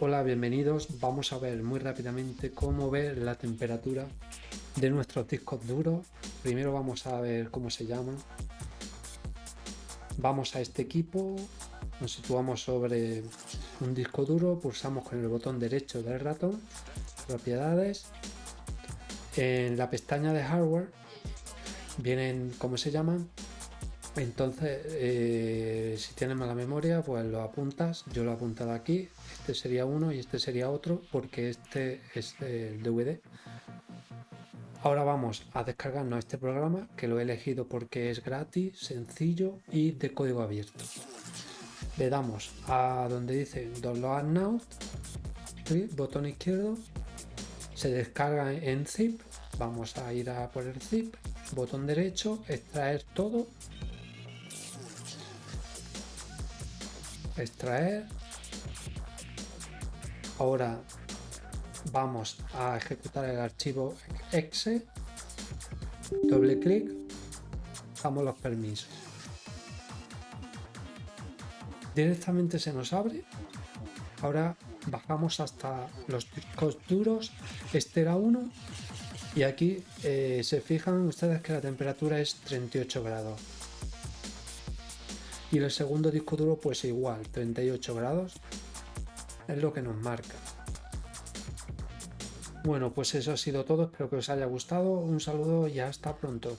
Hola, bienvenidos. Vamos a ver muy rápidamente cómo ver la temperatura de nuestros discos duros. Primero vamos a ver cómo se llaman. Vamos a este equipo, nos situamos sobre un disco duro, pulsamos con el botón derecho del ratón, propiedades. En la pestaña de hardware vienen, ¿cómo se llaman? Entonces, eh, si tienes mala memoria, pues lo apuntas. Yo lo he apuntado aquí. Este sería uno y este sería otro, porque este es el DVD. Ahora vamos a descargarnos este programa, que lo he elegido porque es gratis, sencillo y de código abierto. Le damos a donde dice Download Now, botón izquierdo, se descarga en zip, vamos a ir a por el zip, botón derecho, extraer todo extraer. Ahora vamos a ejecutar el archivo exe. Doble clic. Damos los permisos. Directamente se nos abre. Ahora bajamos hasta los discos duros. Este era uno. Y aquí eh, se fijan ustedes que la temperatura es 38 grados y el segundo disco duro pues igual 38 grados es lo que nos marca. Bueno pues eso ha sido todo espero que os haya gustado un saludo y hasta pronto